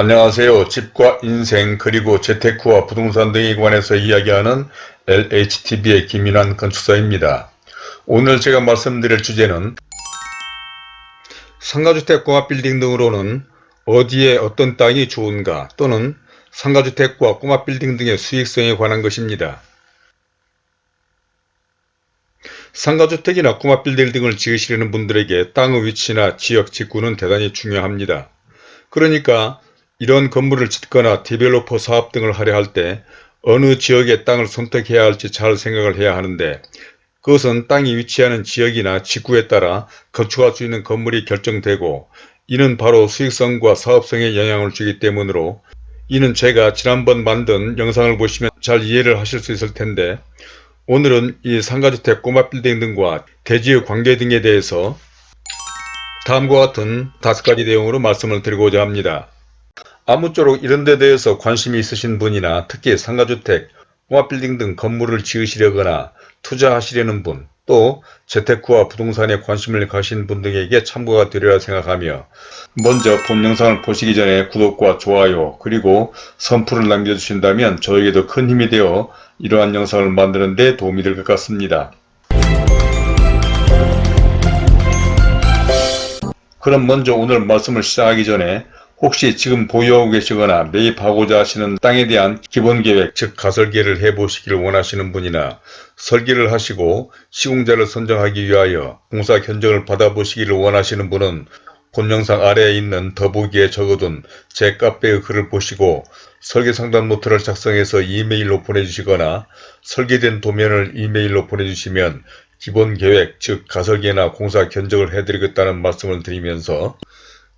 안녕하세요. 집과 인생 그리고 재테크와 부동산 등에 관해서 이야기하는 LHTV의 김인환 건축사입니다. 오늘 제가 말씀드릴 주제는 상가주택 꼬마빌딩 등으로는 어디에 어떤 땅이 좋은가 또는 상가주택과 꼬마 빌딩 등의 수익성에 관한 것입니다. 상가주택이나 꼬마 빌딩 등을 지으시려는 분들에게 땅의 위치나 지역 직구는 대단히 중요합니다. 그러니까 이런 건물을 짓거나 디벨로퍼 사업 등을 하려 할 때 어느 지역의 땅을 선택해야 할지 잘 생각을 해야 하는데 그것은 땅이 위치하는 지역이나 직구에 따라 건축할 수 있는 건물이 결정되고 이는 바로 수익성과 사업성에 영향을 주기 때문으로 이는 제가 지난번 만든 영상을 보시면 잘 이해를 하실 수 있을 텐데 오늘은 이 상가주택 꼬마 빌딩 등과 대지의 관계 등에 대해서 다음과 같은 다섯 가지 내용으로 말씀을 드리고자 합니다. 아무쪼록 이런 데 대해서 관심이 있으신 분이나 특히 상가주택, 꼬마빌딩 등 건물을 지으시려거나 투자하시려는 분, 또 재테크와 부동산에 관심을 가신 분 등에게 참고가 되리라 생각하며 먼저 본 영상을 보시기 전에 구독과 좋아요 그리고 선풀을 남겨주신다면 저에게도 큰 힘이 되어 이러한 영상을 만드는 데 도움이 될 것 같습니다. 그럼 먼저 오늘 말씀을 시작하기 전에 혹시 지금 보유하고 계시거나 매입하고자 하시는 땅에 대한 기본계획 즉 가설계를 해보시기를 원하시는 분이나 설계를 하시고 시공자를 선정하기 위하여 공사 견적을 받아보시기를 원하시는 분은 본 영상 아래에 있는 더보기에 적어둔 제 카페의 글을 보시고 설계상담 노트를 작성해서 이메일로 보내주시거나 설계된 도면을 이메일로 보내주시면 기본계획 즉 가설계나 공사 견적을 해드리겠다는 말씀을 드리면서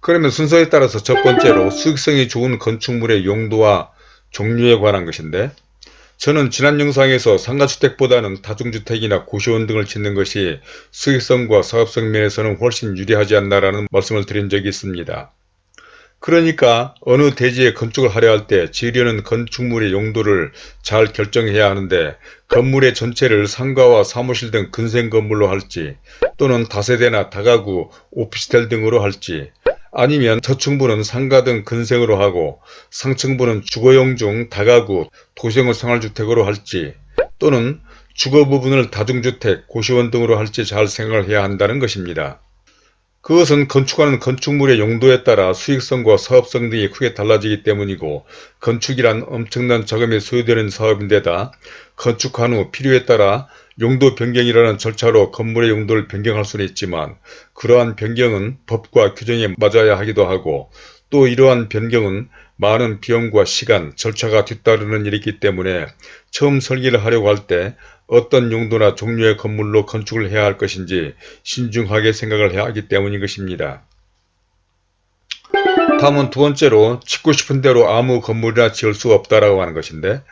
그러면 순서에 따라서 첫 번째로 수익성이 좋은 건축물의 용도와 종류에 관한 것인데 저는 지난 영상에서 상가주택보다는 다중주택이나 고시원 등을 짓는 것이 수익성과 사업성 면에서는 훨씬 유리하지 않나라는 말씀을 드린 적이 있습니다. 그러니까 어느 대지에 건축을 하려 할 때 지으려는 건축물의 용도를 잘 결정해야 하는데 건물의 전체를 상가와 사무실 등 근생 건물로 할지 또는 다세대나 다가구, 오피스텔 등으로 할지 아니면 저층부는 상가 등 근생으로 하고 상층부는 주거용 중 다가구, 도시형 생활주택으로 할지 또는 주거 부분을 다중주택, 고시원 등으로 할지 잘 생각을 해야 한다는 것입니다. 그것은 건축하는 건축물의 용도에 따라 수익성과 사업성 등이 크게 달라지기 때문이고 건축이란 엄청난 자금이 소요되는 사업인데다 건축한 후 필요에 따라 용도 변경이라는 절차로 건물의 용도를 변경할 수는 있지만 그러한 변경은 법과 규정에 맞아야 하기도 하고 또 이러한 변경은 많은 비용과 시간, 절차가 뒤따르는 일이기 때문에 처음 설계를 하려고 할 때 어떤 용도나 종류의 건물로 건축을 해야 할 것인지 신중하게 생각을 해야 하기 때문인 것입니다. 다음은 두 번째로 짓고 싶은 대로 아무 건물이나 지을 수 없다라고 하는 것인데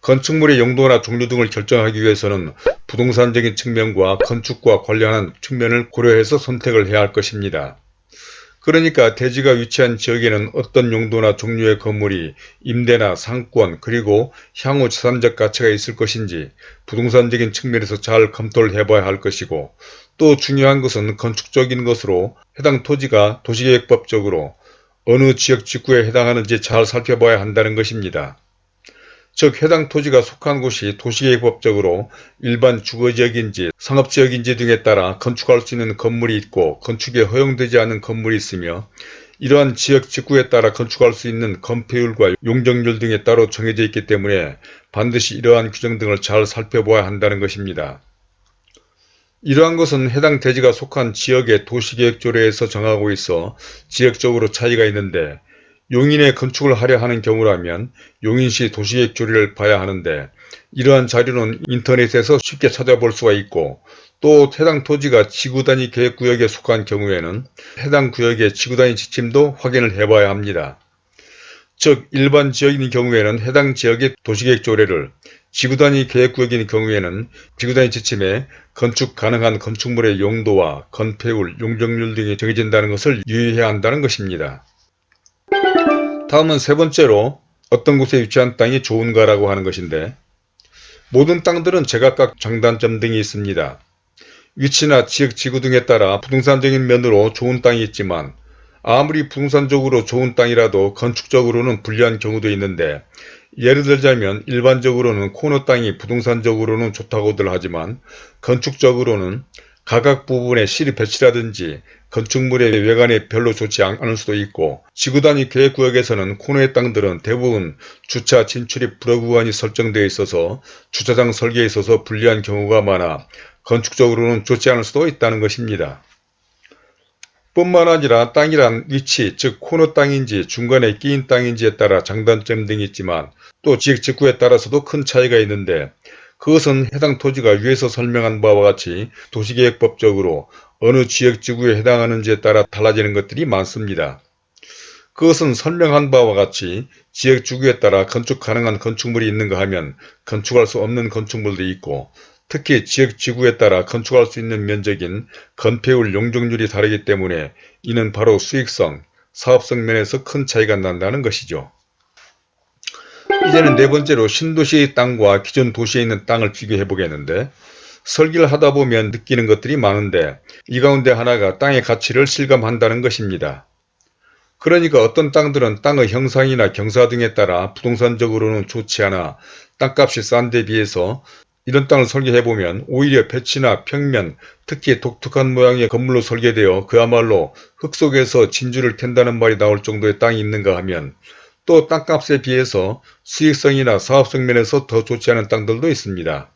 건축물의 용도나 종류 등을 결정하기 위해서는 부동산적인 측면과 건축과 관련한 측면을 고려해서 선택을 해야 할 것입니다. 그러니까 대지가 위치한 지역에는 어떤 용도나 종류의 건물이 임대나 상권 그리고 향후 자산적 가치가 있을 것인지 부동산적인 측면에서 잘 검토를 해봐야 할 것이고 또 중요한 것은 건축적인 것으로 해당 토지가 도시계획법적으로 어느 지역 직구에 해당하는지 잘 살펴봐야 한다는 것입니다. 즉 해당 토지가 속한 곳이 도시계획법적으로 일반 주거지역인지 상업지역인지 등에 따라 건축할 수 있는 건물이 있고 건축에 허용되지 않은 건물이 있으며 이러한 지역 직구에 따라 건축할 수 있는 건폐율과 용적률 등에 따로 정해져 있기 때문에 반드시 이러한 규정 등을 잘 살펴보아야 한다는 것입니다. 이러한 것은 해당 대지가 속한 지역의 도시계획조례에서 정하고 있어 지역적으로 차이가 있는데 용인에 건축을 하려 하는 경우라면 용인시 도시계획 조례를 봐야 하는데 이러한 자료는 인터넷에서 쉽게 찾아볼 수가 있고 또 해당 토지가 지구단위 계획구역에 속한 경우에는 해당 구역의 지구단위 지침도 확인을 해봐야 합니다. 즉 일반 지역인 경우에는 해당 지역의 도시계획 조례를 지구단위 계획구역인 경우에는 지구단위 지침에 건축 가능한 건축물의 용도와 건폐율, 용적률 등이 정해진다는 것을 유의해야 한다는 것입니다. 다음은 세 번째로 어떤 곳에 위치한 땅이 좋은가라고 하는 것인데 모든 땅들은 제각각 장단점 등이 있습니다. 위치나 지역 지구 등에 따라 부동산적인 면으로 좋은 땅이 있지만 아무리 부동산적으로 좋은 땅이라도 건축적으로는 불리한 경우도 있는데 예를 들자면 일반적으로는 코너 땅이 부동산적으로는 좋다고들 하지만 건축적으로는 각각 부분에 실이 배치라든지 건축물의 외관이 별로 좋지 않을 수도 있고 지구 단위 계획구역에서는 코너의 땅들은 대부분 주차 진출입 불허구간이 설정되어 있어서 주차장 설계에 있어서 불리한 경우가 많아 건축적으로는 좋지 않을 수도 있다는 것입니다. 뿐만 아니라 땅이란 위치, 즉 코너 땅인지 중간에 끼인 땅인지에 따라 장단점 등이 있지만 또 지역 직구에 따라서도 큰 차이가 있는데 그것은 해당 토지가 위에서 설명한 바와 같이 도시계획법적으로 어느 지역지구에 해당하는지에 따라 달라지는 것들이 많습니다. 그것은 설명한 바와 같이 지역지구에 따라 건축 가능한 건축물이 있는가 하면 건축할 수 없는 건축물도 있고 특히 지역지구에 따라 건축할 수 있는 면적인 건폐율 용적률이 다르기 때문에 이는 바로 수익성, 사업성 면에서 큰 차이가 난다는 것이죠. 이제는 네 번째로 신도시의 땅과 기존 도시에 있는 땅을 비교해 보겠는데 설계를 하다 보면 느끼는 것들이 많은데 이 가운데 하나가 땅의 가치를 실감한다는 것입니다. 그러니까 어떤 땅들은 땅의 형상이나 경사 등에 따라 부동산적으로는 좋지 않아 땅값이 싼 데 비해서 이런 땅을 설계해보면 오히려 배치나 평면, 특히 독특한 모양의 건물로 설계되어 그야말로 흙 속에서 진주를 캔다는 말이 나올 정도의 땅이 있는가 하면 또 땅값에 비해서 수익성이나 사업성 면에서 더 좋지 않은 땅들도 있습니다.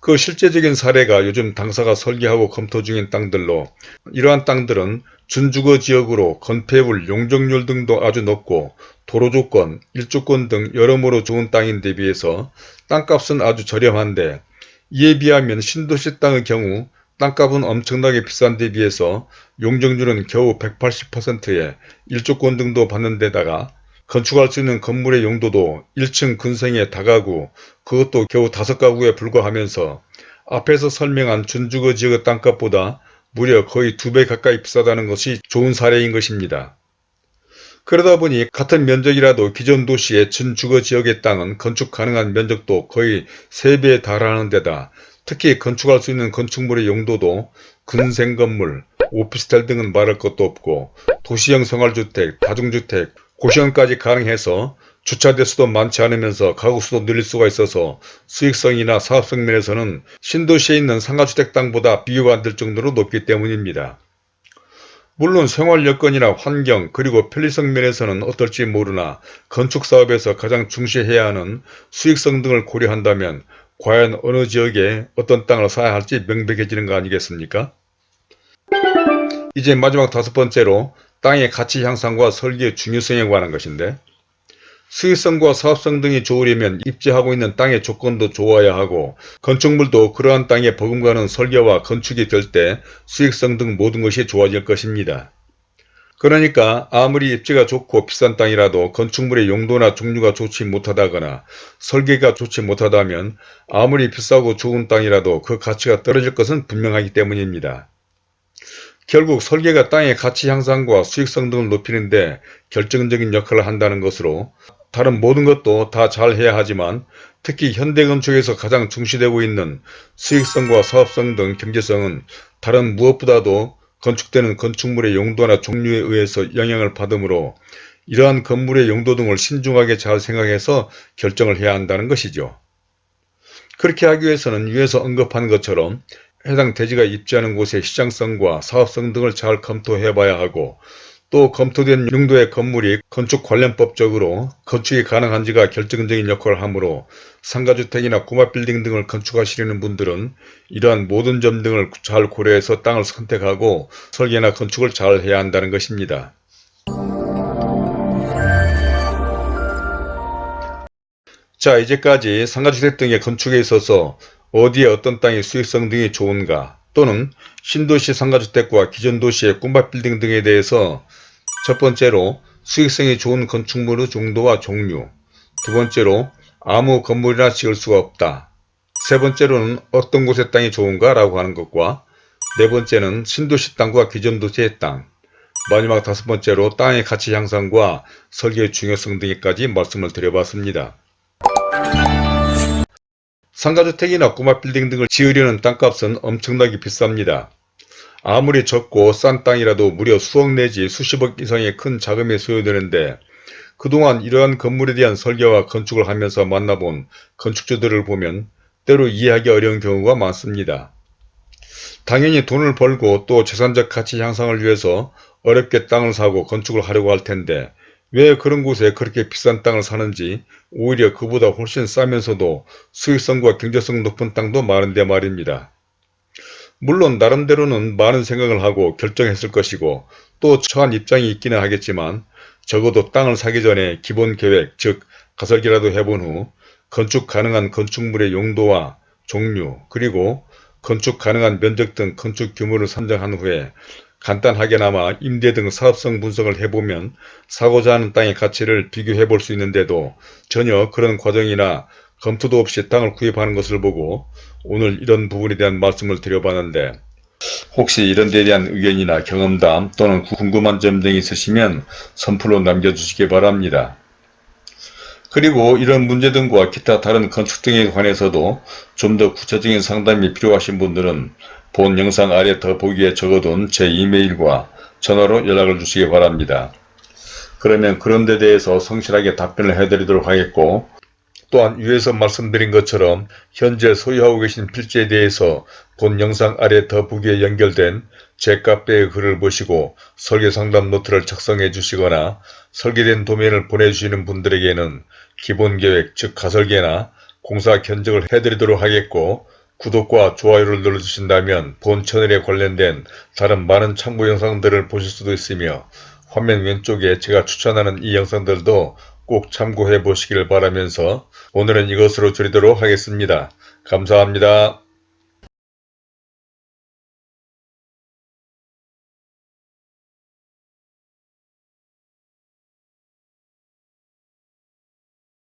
그 실제적인 사례가 요즘 당사가 설계하고 검토 중인 땅들로 이러한 땅들은 준주거 지역으로 건폐율, 용적률 등도 아주 높고 도로 조건, 일조권 등 여러모로 좋은 땅인데 비해서 땅값은 아주 저렴한데 이에 비하면 신도시 땅의 경우 땅값은 엄청나게 비싼 데 비해서 용적률은 겨우 180%에 일조권 등도 받는 데다가 건축할 수 있는 건물의 용도도 1층 근생의 다가구 그것도 겨우 5가구에 불과하면서 앞에서 설명한 준주거 지역의 땅값보다 무려 거의 두배 가까이 비싸다는 것이 좋은 사례인 것입니다. 그러다 보니 같은 면적이라도 기존 도시의 준주거 지역의 땅은 건축 가능한 면적도 거의 3배에 달하는 데다 특히 건축할 수 있는 건축물의 용도도 근생 건물, 오피스텔 등은 말할 것도 없고 도시형 생활주택, 다중주택, 고시원까지 가능해서 주차 대수도 많지 않으면서 가구 수도 늘릴 수가 있어서 수익성이나 사업성 면에서는 신도시에 있는 상가주택 땅보다 비교가 안 될 정도로 높기 때문입니다. 물론 생활 여건이나 환경 그리고 편리성 면에서는 어떨지 모르나 건축사업에서 가장 중시해야 하는 수익성 등을 고려한다면 과연 어느 지역에 어떤 땅을 사야 할지 명백해지는 거 아니겠습니까? 이제 마지막 다섯 번째로 땅의 가치 향상과 설계의 중요성에 관한 것인데 수익성과 사업성 등이 좋으려면 입지하고 있는 땅의 조건도 좋아야 하고 건축물도 그러한 땅에 버금가는 설계와 건축이 될 때 수익성 등 모든 것이 좋아질 것입니다. 그러니까 아무리 입지가 좋고 비싼 땅이라도 건축물의 용도나 종류가 좋지 못하다거나 설계가 좋지 못하다면 아무리 비싸고 좋은 땅이라도 그 가치가 떨어질 것은 분명하기 때문입니다. 결국 설계가 땅의 가치 향상과 수익성 등을 높이는 데 결정적인 역할을 한다는 것으로 다른 모든 것도 다 잘해야 하지만 특히 현대건축에서 가장 중시되고 있는 수익성과 사업성 등 경제성은 다른 무엇보다도 건축되는 건축물의 용도나 종류에 의해서 영향을 받으므로 이러한 건물의 용도 등을 신중하게 잘 생각해서 결정을 해야 한다는 것이죠. 그렇게 하기 위해서는 위에서 언급한 것처럼 해당 대지가 입지하는 곳의 시장성과 사업성 등을 잘 검토해 봐야 하고 또 검토된 용도의 건물이 건축 관련법적으로 건축이 가능한지가 결정적인 역할을 하므로 상가주택이나 꼬마빌딩 등을 건축하시려는 분들은 이러한 모든 점 등을 잘 고려해서 땅을 선택하고 설계나 건축을 잘 해야 한다는 것입니다. 자 이제까지 상가주택 등의 건축에 있어서 어디에 어떤 땅의 수익성 등이 좋은가 또는 신도시 상가주택과 기존 도시의 꿈밭 빌딩 등에 대해서 첫 번째로 수익성이 좋은 건축물의 정도와 종류 두 번째로 아무 건물이나 지을 수가 없다 세 번째로는 어떤 곳의 땅이 좋은가 라고 하는 것과 네 번째는 신도시 땅과 기존 도시의 땅 마지막 다섯 번째로 땅의 가치 향상과 설계의 중요성 등에까지 말씀을 드려봤습니다. 상가주택이나 꼬마빌딩 등을 지으려는 땅값은 엄청나게 비쌉니다. 아무리 적고 싼 땅이라도 무려 수억 내지 수십억 이상의 큰 자금이 소요되는데 그동안 이러한 건물에 대한 설계와 건축을 하면서 만나본 건축주들을 보면 때로 이해하기 어려운 경우가 많습니다. 당연히 돈을 벌고 또 재산적 가치 향상을 위해서 어렵게 땅을 사고 건축을 하려고 할 텐데 왜 그런 곳에 그렇게 비싼 땅을 사는지 오히려 그보다 훨씬 싸면서도 수익성과 경제성 높은 땅도 많은데 말입니다. 물론 나름대로는 많은 생각을 하고 결정했을 것이고 또 처한 입장이 있기는 하겠지만 적어도 땅을 사기 전에 기본 계획 즉 가설기라도 해본 후 건축 가능한 건축물의 용도와 종류 그리고 건축 가능한 면적 등 건축 규모를 선정한 후에 간단하게나마 임대 등 사업성 분석을 해보면 사고자 하는 땅의 가치를 비교해 볼 수 있는데도 전혀 그런 과정이나 검토도 없이 땅을 구입하는 것을 보고 오늘 이런 부분에 대한 말씀을 드려봤는데 혹시 이런 데에 대한 의견이나 경험담 또는 궁금한 점 등이 있으시면 선플로 남겨주시기 바랍니다. 그리고 이런 문제 등과 기타 다른 건축 등에 관해서도 좀 더 구체적인 상담이 필요하신 분들은 본 영상 아래 더보기에 적어둔 제 이메일과 전화로 연락을 주시기 바랍니다. 그러면 그런 데 대해서 성실하게 답변을 해드리도록 하겠고 또한 위에서 말씀드린 것처럼 현재 소유하고 계신 필지에 대해서 본 영상 아래 더보기에 연결된 제 카페의 글을 보시고 설계상담 노트를 작성해 주시거나 설계된 도면을 보내주시는 분들에게는 기본계획 즉 가설계나 공사 견적을 해드리도록 하겠고 구독과 좋아요를 눌러주신다면 본 채널에 관련된 다른 많은 참고 영상들을 보실 수도 있으며 화면 왼쪽에 제가 추천하는 이 영상들도 꼭 참고해 보시길 바라면서 오늘은 이것으로 줄이도록 하겠습니다. 감사합니다.